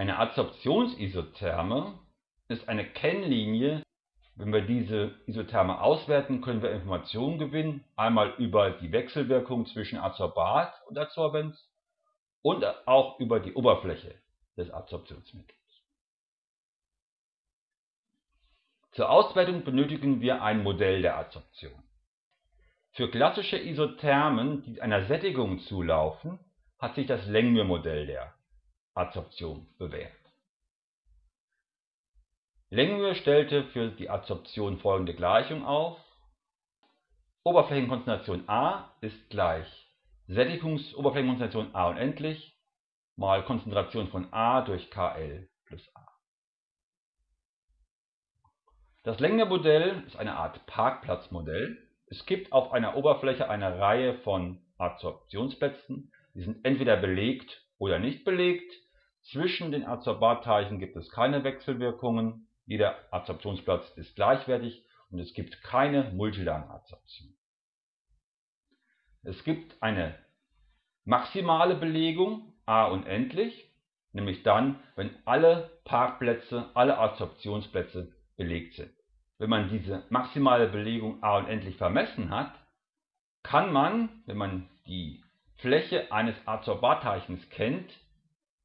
Eine Adsorptionsisotherme ist eine Kennlinie. Wenn wir diese Isotherme auswerten, können wir Informationen gewinnen, einmal über die Wechselwirkung zwischen Adsorbat und Adsorbens und auch über die Oberfläche des Adsorptionsmittels. Zur Auswertung benötigen wir ein Modell der Adsorption. Für klassische Isothermen, die einer Sättigung zulaufen, hat sich das Langmuir-Modell der Adsorption bewährt. Langmuir stellte für die Adsorption folgende Gleichung auf: Oberflächenkonzentration A ist gleich Sättigungsoberflächenkonzentration A unendlich mal Konzentration von A durch Kl plus A. Das Langmuir-Modell ist eine Art Parkplatzmodell. Es gibt auf einer Oberfläche eine Reihe von Adsorptionsplätzen, die sind entweder belegt oder nicht belegt. Zwischen den Adsorbatteilchen gibt es keine Wechselwirkungen, jeder Adsorptionsplatz ist gleichwertig und es gibt keine Multilagenadsorption. Es gibt eine maximale Belegung A unendlich, nämlich dann, wenn alle Parkplätze, alle Adsorptionsplätze belegt sind. Wenn man diese maximale Belegung A unendlich vermessen hat, kann man, wenn man die Fläche eines Adsorbatteilchens kennt,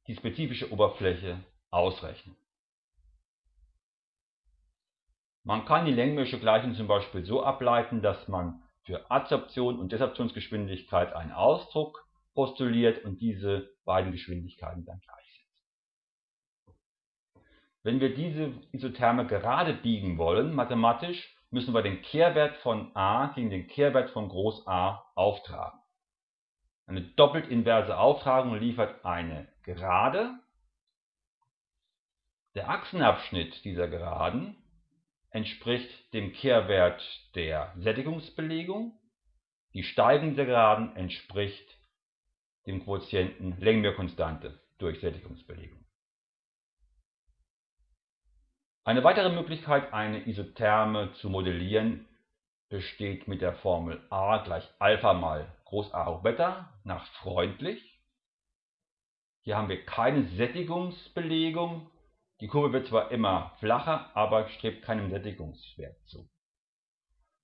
die spezifische Oberfläche ausrechnen. Man kann die Längmürsche Gleichung zum Beispiel so ableiten, dass man für Adsorption und Desorptionsgeschwindigkeit einen Ausdruck postuliert und diese beiden Geschwindigkeiten dann gleichsetzt. Wenn wir diese Isotherme gerade biegen wollen, mathematisch, müssen wir den Kehrwert von a gegen den Kehrwert von Groß A auftragen. Eine doppelt inverse Auftragung liefert eine Gerade. Der Achsenabschnitt dieser Geraden entspricht dem Kehrwert der Sättigungsbelegung. Die steigende Geraden entspricht dem Quotienten Längenmehrkonstante durch Sättigungsbelegung. Eine weitere Möglichkeit, eine Isotherme zu modellieren, besteht mit der Formel a gleich Alpha mal Groß A hoch Beta nach freundlich. Hier haben wir keine Sättigungsbelegung. Die Kurve wird zwar immer flacher, aber strebt keinem Sättigungswert zu.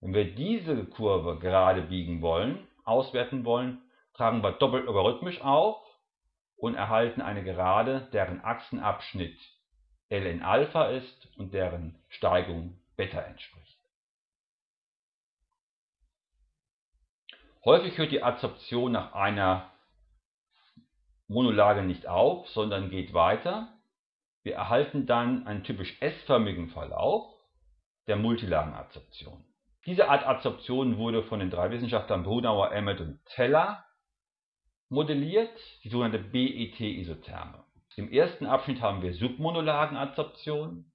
Wenn wir diese Kurve gerade biegen wollen, auswerten wollen, tragen wir doppelt logarithmisch auf und erhalten eine Gerade, deren Achsenabschnitt ln Alpha ist und deren Steigung Beta entspricht. Häufig hört die Adsorption nach einer Monolage nicht auf, sondern geht weiter. Wir erhalten dann einen typisch S-förmigen Verlauf der Multilagenadsorption. Diese Art Adsorption wurde von den drei Wissenschaftlern Brunauer, Emmett und Teller modelliert, die sogenannte BET-Isotherme. Im ersten Abschnitt haben wir Submonolagenadsorption,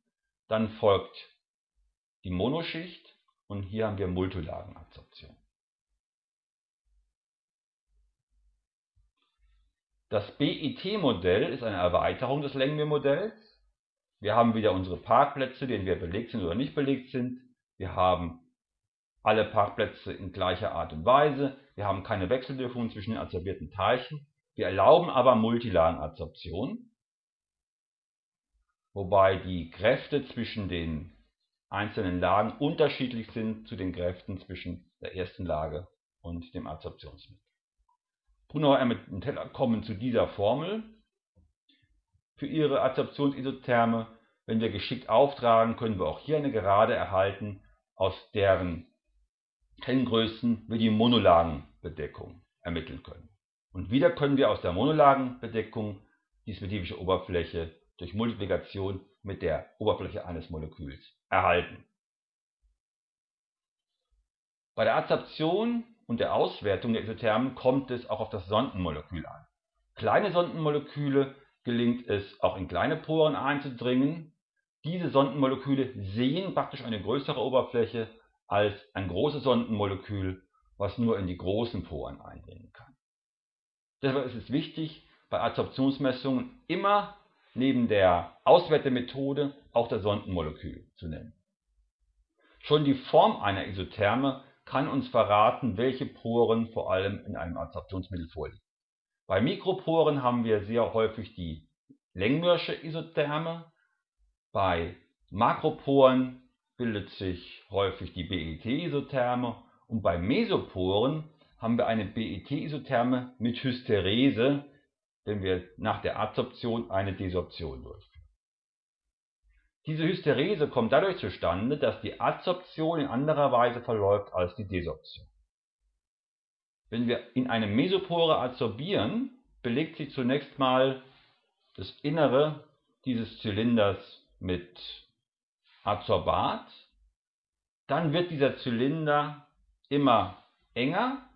dann folgt die Monoschicht und hier haben wir Multilagenadsorption. Das BIT-Modell ist eine Erweiterung des Längenmeer-Modells. Wir haben wieder unsere Parkplätze, die entweder belegt sind oder nicht belegt sind. Wir haben alle Parkplätze in gleicher Art und Weise. Wir haben keine Wechselwirkungen zwischen den adsorbierten Teilchen. Wir erlauben aber Multilagenadsorption, wobei die Kräfte zwischen den einzelnen Lagen unterschiedlich sind zu den Kräften zwischen der ersten Lage und dem Adsorptionsmittel. Brunauer und Teller kommen zu dieser Formel für ihre Adsorptionsisotherme. Wenn wir geschickt auftragen, können wir auch hier eine Gerade erhalten, aus deren Kenngrößen wir die Monolagenbedeckung ermitteln können. Und wieder können wir aus der Monolagenbedeckung die spezifische Oberfläche durch Multiplikation mit der Oberfläche eines Moleküls erhalten. Bei der Adsorption und der Auswertung der Isothermen kommt es auch auf das Sondenmolekül an. Kleine Sondenmoleküle gelingt es auch in kleine Poren einzudringen. Diese Sondenmoleküle sehen praktisch eine größere Oberfläche als ein großes Sondenmolekül, was nur in die großen Poren eindringen kann. Deshalb ist es wichtig, bei Adsorptionsmessungen immer neben der Auswertemethode auch das Sondenmolekül zu nennen. Schon die Form einer Isotherme kann uns verraten, welche Poren vor allem in einem Adsorptionsmittel vorliegen. Bei Mikroporen haben wir sehr häufig die Längmürsche Isotherme. Bei Makroporen bildet sich häufig die BET-Isotherme und bei Mesoporen haben wir eine BET-Isotherme mit Hysterese, wenn wir nach der Adsorption eine Desorption durchführen. Diese Hysterese kommt dadurch zustande, dass die Adsorption in anderer Weise verläuft als die Desorption. Wenn wir in eine Mesopore adsorbieren, belegt sich zunächst mal das Innere dieses Zylinders mit Adsorbat. Dann wird dieser Zylinder immer enger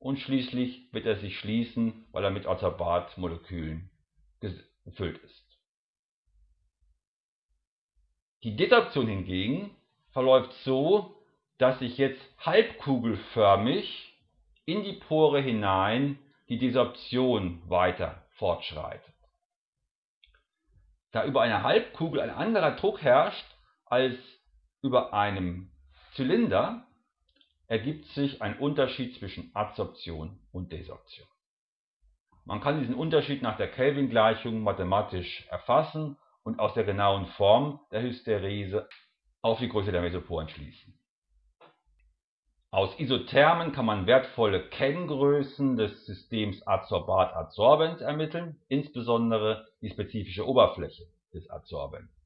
und schließlich wird er sich schließen, weil er mit Adsorbatmolekülen gefüllt ist. Die Desorption hingegen verläuft so, dass sich jetzt halbkugelförmig in die Pore hinein die Desorption weiter fortschreitet. Da über eine Halbkugel ein anderer Druck herrscht als über einem Zylinder, ergibt sich ein Unterschied zwischen Adsorption und Desorption. Man kann diesen Unterschied nach der Kelvin-Gleichung mathematisch erfassen und aus der genauen Form der Hysterese auf die Größe der Mesoporen schließen. Aus Isothermen kann man wertvolle Kenngrößen des Systems Adsorbat-Adsorbent ermitteln, insbesondere die spezifische Oberfläche des Adsorbents